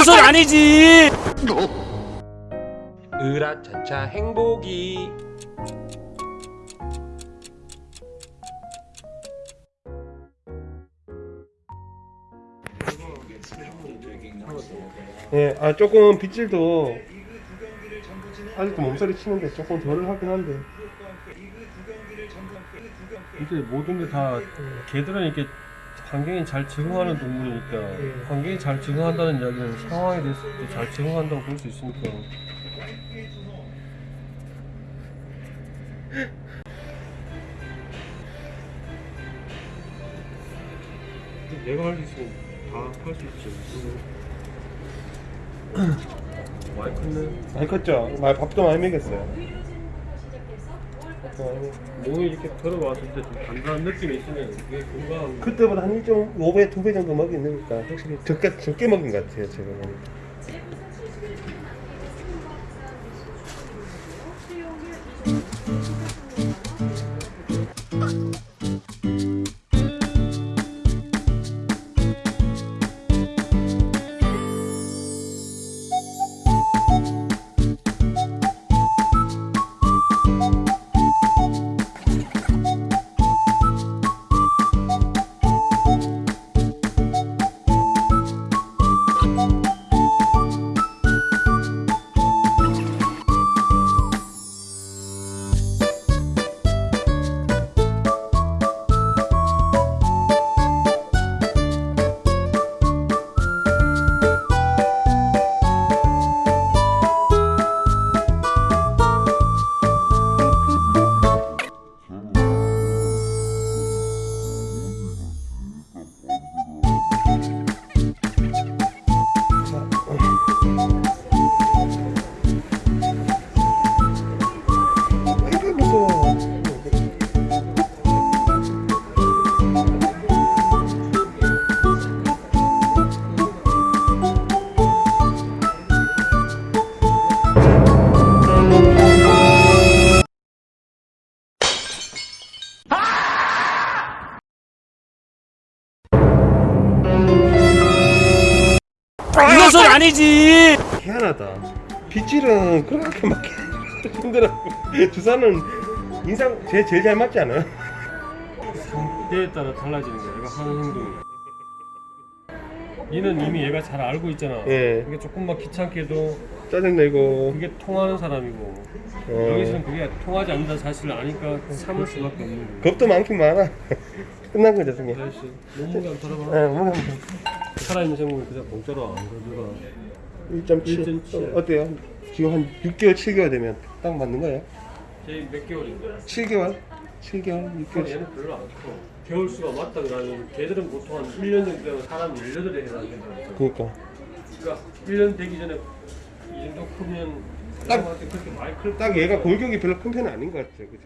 이것은 아니지. 으라차차 행복이. 예, 아 조금 빗질도 아직도 몸서리 치는데 조금 덜 하긴 한데. 이제 모든 게 다 개들은 이렇게 환경에 잘 적응하는 동물이니까 환경에 잘 적응한다는 이야기는 상황에 대해서 잘 적응한다고 볼 수 있으니까. 내가 할 수 있으면 다 할 수 있지 많이 컸네. 많이 컸죠? 말 밥도 많이 먹였어요. 밥도 많이 먹- 몸이 이렇게 들어왔을 때 좀 단단한 느낌이 있으면 그게 건강한 그때보다 한 1.5배, 2배 정도 먹였으니까 확실히 적게, 적게 먹은 것 같아요 제가 보니까 이것은 아니지. 희한하다. 빗질은 그렇게 막 힘들어 주사는 인상 제, 제일 잘 맞지 않아요? 때에 따라 달라지는 거야. 얘가 하는 행동이. 얘는 이미 얘가 잘 알고 있잖아. 예. 그게 조금만 귀찮게도 짜증내고. 그게 통하는 사람이고. 어. 여기서는 그게 통하지 않는다는 사실을 아니까 참을 수밖에 없는 거야. 겁도 많긴 많아 끝난 거죠 승희 아저씨 몸무게 안 털어봐 네, 뭐, 살아있는 생물은 그냥 공짜로 안 가져가 1.7 1.7. 어, 어때요? 지금 한 6개월 7개월 되면 딱 맞는 거예요? 쟤몇 개월인데 7개월? 7개월? 6개월? 얘는 별로 안 커. 겨울 수가 맞다 그러면 걔들은 보통 한 1년 정도 되면 사람 18에 해당된다 그니까 그러니까 1년 되기 전에 이 정도 크면 딱- 딱 얘가 골격이 별로 큰 편은 아닌 것 같아요 그죠?